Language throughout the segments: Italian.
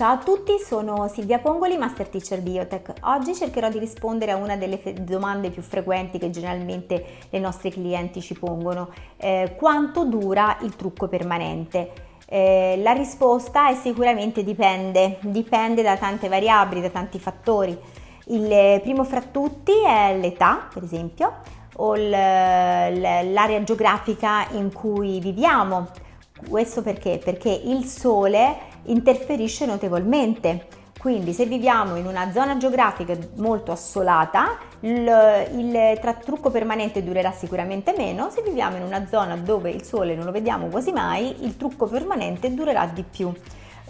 Ciao a tutti, sono Silvia Pongoli, Master Teacher Biotech. Oggi cercherò di rispondere a una delle domande più frequenti che generalmente le nostre clienti ci pongono. Eh, quanto dura il trucco permanente? Eh, la risposta è sicuramente dipende, dipende da tante variabili, da tanti fattori. Il primo fra tutti è l'età, per esempio, o l'area geografica in cui viviamo. Questo perché? Perché il sole interferisce notevolmente. Quindi se viviamo in una zona geografica molto assolata, il, il trucco permanente durerà sicuramente meno, se viviamo in una zona dove il sole non lo vediamo quasi mai, il trucco permanente durerà di più.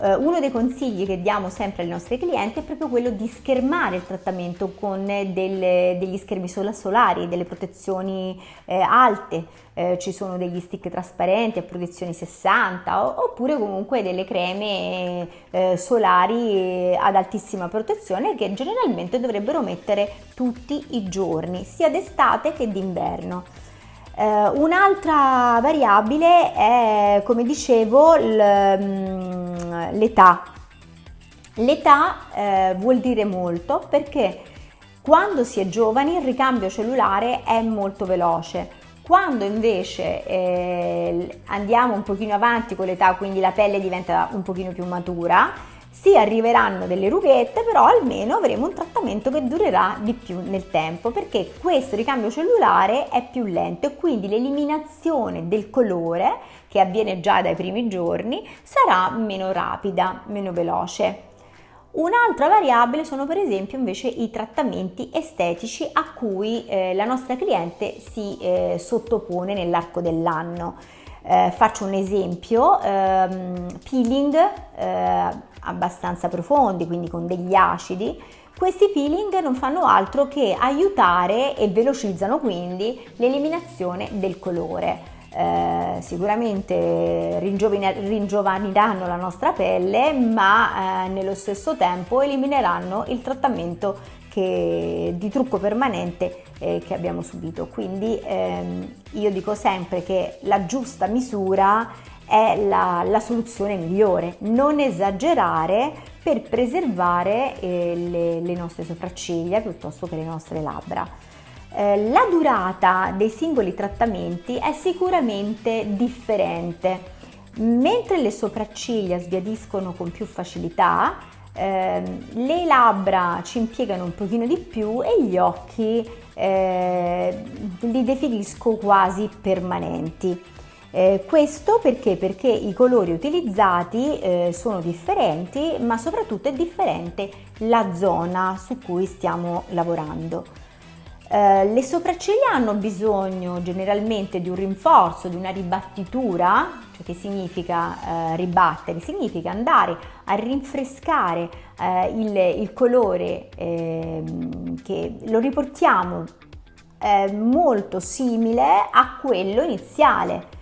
Uh, uno dei consigli che diamo sempre ai nostri clienti è proprio quello di schermare il trattamento con delle, degli schermi solari, delle protezioni eh, alte, eh, ci sono degli stick trasparenti a protezione 60 o, oppure comunque delle creme eh, solari ad altissima protezione che generalmente dovrebbero mettere tutti i giorni, sia d'estate che d'inverno. Eh, un'altra variabile è, come dicevo, mm, l'età. L'età eh, vuol dire molto perché quando si è giovani il ricambio cellulare è molto veloce. Quando invece eh, andiamo un pochino avanti con l'età, quindi la pelle diventa un pochino più matura, sì, arriveranno delle rughette, però almeno avremo un trattamento che durerà di più nel tempo perché questo ricambio cellulare è più lento e quindi l'eliminazione del colore che avviene già dai primi giorni sarà meno rapida, meno veloce. Un'altra variabile sono per esempio invece i trattamenti estetici a cui eh, la nostra cliente si eh, sottopone nell'arco dell'anno. Eh, faccio un esempio, ehm, peeling eh, abbastanza profondi, quindi con degli acidi, questi peeling non fanno altro che aiutare e velocizzano quindi l'eliminazione del colore. Eh, sicuramente ringiovaniranno la nostra pelle ma eh, nello stesso tempo elimineranno il trattamento che, di trucco permanente eh, che abbiamo subito. Quindi ehm, io dico sempre che la giusta misura è la, la soluzione migliore, non esagerare per preservare eh, le, le nostre sopracciglia piuttosto che le nostre labbra. Eh, la durata dei singoli trattamenti è sicuramente differente. Mentre le sopracciglia sbiadiscono con più facilità, eh, le labbra ci impiegano un pochino di più e gli occhi eh, li definisco quasi permanenti. Eh, questo perché? Perché i colori utilizzati eh, sono differenti ma soprattutto è differente la zona su cui stiamo lavorando. Eh, le sopracciglia hanno bisogno generalmente di un rinforzo, di una ribattitura, cioè che significa eh, ribattere, significa andare a rinfrescare eh, il, il, colore ehm, che lo riportiamo eh, molto simile a quello iniziale.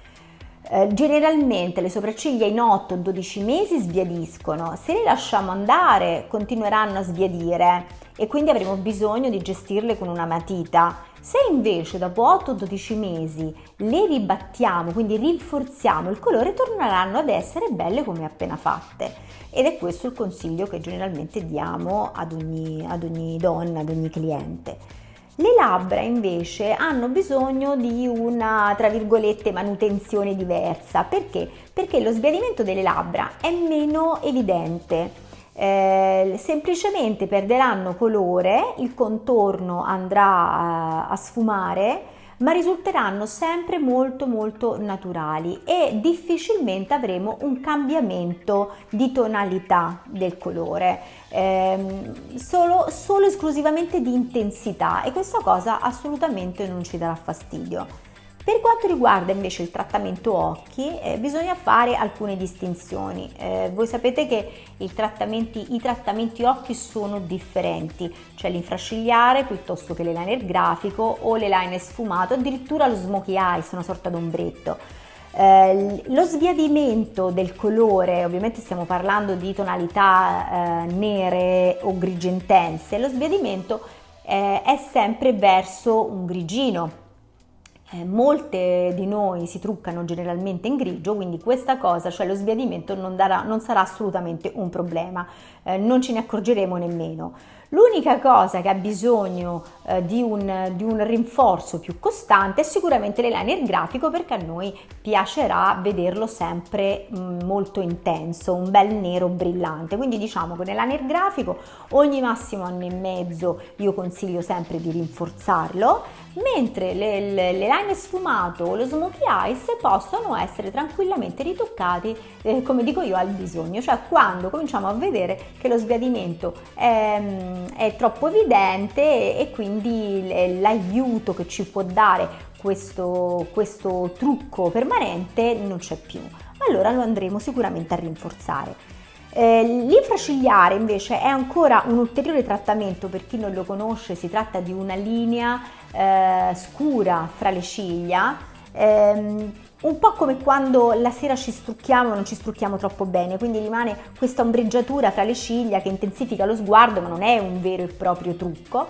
Eh, generalmente le sopracciglia in 8-12 mesi sbiadiscono, se le lasciamo andare continueranno a sbiadire e quindi avremo bisogno di gestirle con una matita. Se invece dopo 8-12 mesi le ribattiamo, quindi rinforziamo il colore, torneranno ad essere belle come appena fatte. Ed è questo il consiglio che generalmente diamo ad ogni, ad ogni donna, ad ogni cliente. Le labbra invece hanno bisogno di una, tra virgolette, manutenzione diversa. Perché? Perché lo sbiadimento delle labbra è meno evidente. Eh, semplicemente perderanno colore, il contorno andrà a, a sfumare ma risulteranno sempre molto molto naturali e difficilmente avremo un cambiamento di tonalità del colore, ehm, solo, solo esclusivamente di intensità e questa cosa assolutamente non ci darà fastidio. Per quanto riguarda invece il trattamento occhi, eh, bisogna fare alcune distinzioni. Eh, voi sapete che trattamenti, i trattamenti occhi sono differenti, cioè l'infrascigliare piuttosto che l'eyeliner grafico o l'eyeliner sfumato, addirittura lo smokey eyes, una sorta d'ombretto. Eh, lo sbiadimento del colore, ovviamente stiamo parlando di tonalità eh, nere o grigio intense, lo sbiadimento eh, è sempre verso un grigino eh, molte di noi si truccano generalmente in grigio, quindi questa cosa, cioè lo sbiadimento, non, darà, non sarà assolutamente un problema, eh, non ce ne accorgeremo nemmeno. L'unica cosa che ha bisogno eh, di, un, di, un, rinforzo più costante sicuramente l'eyeliner grafico perché a noi piacerà vederlo sempre molto intenso, un bel nero brillante. Quindi diciamo che nell'eyeliner grafico ogni massimo anno e mezzo io consiglio sempre di rinforzarlo, mentre l'eyeliner sfumato o lo smokey eyes possono essere tranquillamente ritoccati, eh, come dico io, al bisogno, cioè quando cominciamo a vedere che lo sbiadimento è è troppo evidente e quindi l'aiuto che ci può dare questo, questo trucco permanente non c'è più. Allora lo andremo sicuramente a rinforzare. Eh, l'infracigliare invece è ancora un ulteriore trattamento per chi non lo conosce, si tratta di una linea eh, scura fra le ciglia ehm, un po' come quando la sera ci strucchiamo e non ci strucchiamo troppo bene, quindi rimane questa ombreggiatura fra le ciglia che intensifica lo sguardo, ma non è un vero e proprio trucco.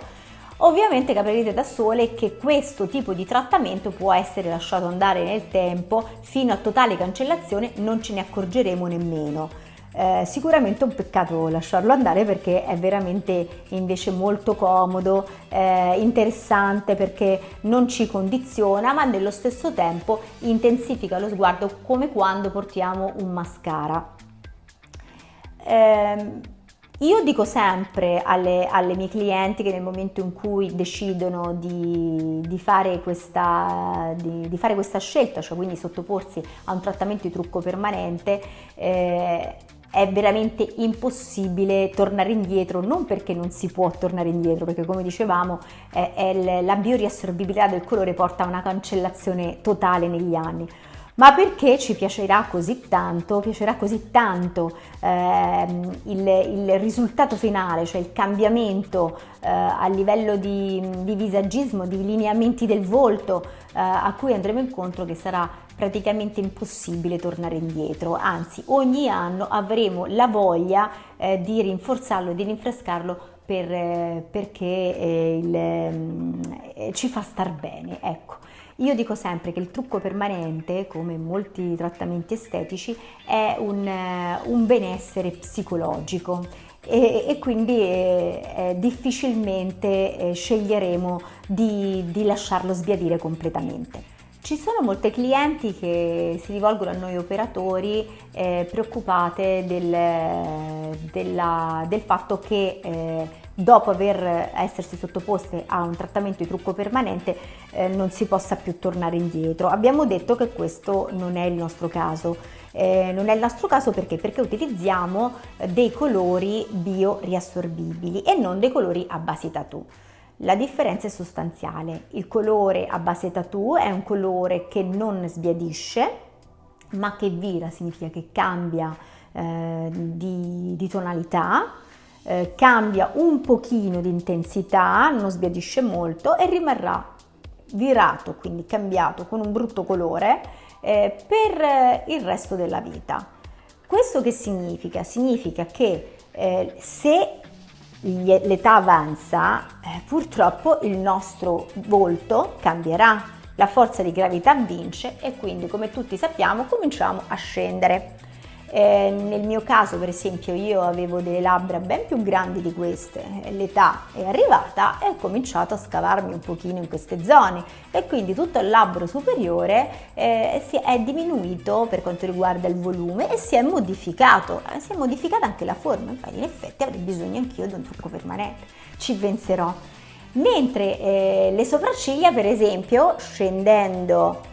Ovviamente capirete da sole che questo tipo di trattamento può essere lasciato andare nel tempo fino a totale cancellazione, non ce ne accorgeremo nemmeno. Eh, sicuramente è un peccato lasciarlo andare perché è veramente invece molto comodo, eh, interessante perché non ci condiziona ma nello stesso tempo intensifica lo sguardo come quando portiamo un mascara. Eh, io dico sempre alle, alle, mie clienti che nel momento in cui decidono di, di, fare questa, di, di, fare questa, scelta, cioè quindi sottoporsi a un trattamento di trucco permanente, eh, è veramente impossibile tornare indietro, non perché non si può tornare indietro, perché come dicevamo è la bioriassorbibilità del colore porta a una cancellazione totale negli anni, ma perché ci piacerà così tanto, piacerà così tanto ehm, il, il, risultato finale, cioè il cambiamento eh, a livello di, di, visagismo, di lineamenti del volto eh, a cui andremo incontro che sarà praticamente impossibile tornare indietro, anzi ogni anno avremo la voglia eh, di rinforzarlo, di rinfrescarlo per, eh, perché eh, il, mm, ci fa star bene, ecco. Io dico sempre che il trucco permanente, come molti trattamenti estetici, è un, eh, un benessere psicologico e, e quindi eh, eh, difficilmente eh, sceglieremo di, di lasciarlo sbiadire completamente. Ci sono molte clienti che si rivolgono a noi operatori eh, preoccupate del, della, del, fatto che eh, dopo aver essersi sottoposte a un trattamento di trucco permanente eh, non si possa più tornare indietro. Abbiamo detto che questo non è il nostro caso. Eh, non è il nostro caso perché? Perché utilizziamo dei colori bio riassorbibili e non dei colori a base tattoo. La differenza è sostanziale. Il colore a base tattoo è un colore che non sbiadisce, ma che vira, significa che cambia eh, di, di, tonalità, eh, cambia un pochino di intensità, non sbiadisce molto e rimarrà virato, quindi cambiato con un brutto colore eh, per eh, il resto della vita. Questo che significa? Significa che eh, se l'età avanza, eh, purtroppo il nostro volto cambierà, la forza di gravità vince e quindi come tutti sappiamo cominciamo a scendere. Eh, nel mio caso per esempio io avevo delle labbra ben più grandi di queste, l'età è arrivata e ho cominciato a scavarmi un pochino in queste zone. E quindi tutto il labbro superiore eh, si è diminuito per quanto riguarda il volume e si è modificato, eh, si è modificata anche la forma, infatti in effetti avrei bisogno anch'io di un trucco permanente, ci penserò. Mentre eh, le sopracciglia per esempio scendendo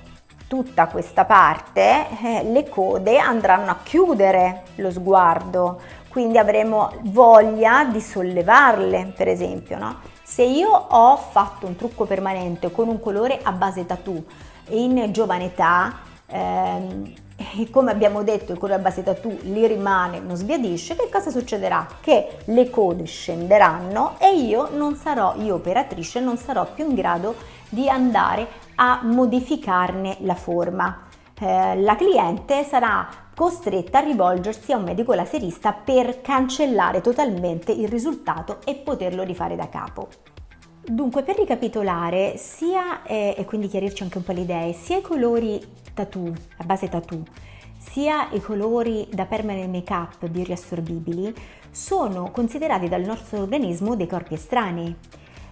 tutta questa parte, eh, le code andranno a chiudere lo sguardo, quindi avremo voglia di sollevarle, per esempio. No? Se io ho fatto un trucco permanente con un colore a base tattoo in giovane età, ehm, e come abbiamo detto il colore a base tattoo li rimane, non sbiadisce, che cosa succederà? Che le code scenderanno e io non sarò, io operatrice, non sarò più in grado di andare a modificarne la forma. Eh, la cliente sarà costretta a rivolgersi a un medico laserista per cancellare totalmente il risultato e poterlo rifare da capo. Dunque, per ricapitolare, sia, eh, e quindi chiarirci anche un po' le idee, sia i colori tattoo, a base tattoo, sia i colori da permanent make-up bioriassorbibili sono considerati dal nostro organismo dei corpi estranei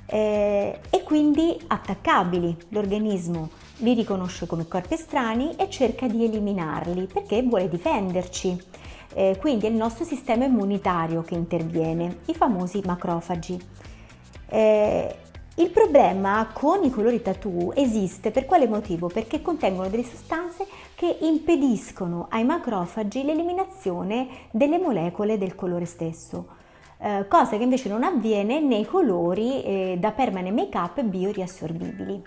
eh, e quindi attaccabili. L'organismo li riconosce come corpi estranei e cerca di eliminarli perché vuole difenderci. Eh, quindi è il nostro sistema immunitario che interviene, i famosi macrofagi. Eh, il problema con i colori tattoo esiste per quale motivo? Perché contengono delle sostanze che impediscono ai macrofagi l'eliminazione delle molecole del colore stesso, eh, cosa che invece non avviene nei colori eh, da permanent make up bioriassorbibili.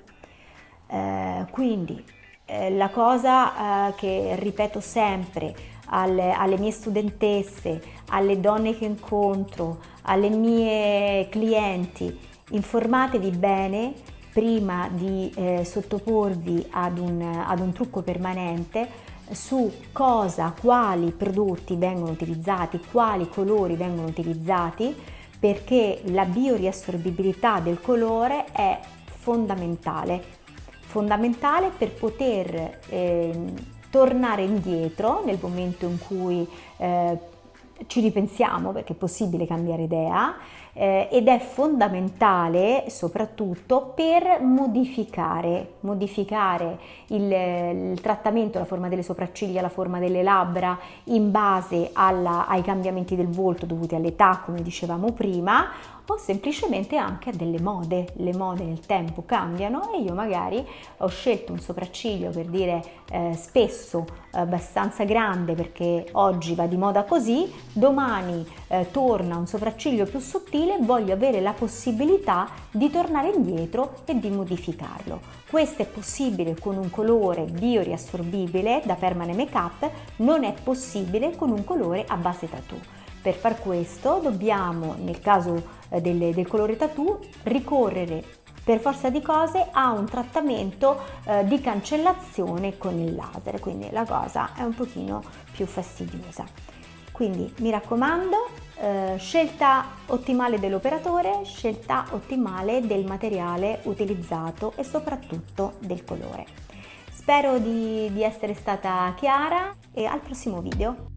Eh, quindi eh, la cosa eh, che ripeto sempre alle, alle mie studentesse, alle donne che incontro, alle mie clienti, informatevi bene prima di eh, sottoporvi ad un, ad un trucco permanente su cosa, quali prodotti vengono utilizzati, quali colori vengono utilizzati, perché la bioriassorbibilità del colore è fondamentale, fondamentale per poter eh, tornare indietro nel momento in cui eh, ci ripensiamo perché è possibile cambiare idea eh, ed è fondamentale soprattutto per modificare, modificare il, il, trattamento, la forma delle sopracciglia, la forma delle labbra in base alla, ai cambiamenti del volto dovuti all'età come dicevamo prima o semplicemente anche a delle mode. Le mode nel tempo cambiano e io magari ho scelto un sopracciglio per dire eh, spesso abbastanza grande perché oggi va di moda così, domani eh, torna un sopracciglio più sottile, voglio avere la possibilità di tornare indietro e di modificarlo. Questo è possibile con un colore bioriassorbibile da permanent make up, non è possibile con un colore a base tattoo. Per far questo dobbiamo, nel caso eh, del, del colore tattoo, ricorrere per forza di cose a un trattamento eh, di cancellazione con il laser, quindi la cosa è un pochino più fastidiosa. Quindi mi raccomando, eh, scelta ottimale dell'operatore, scelta ottimale del materiale utilizzato e soprattutto del colore. Spero di, di essere stata chiara e al prossimo video.